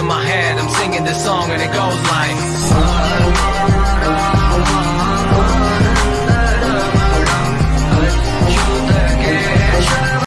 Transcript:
in my head, I'm singing this song and it goes like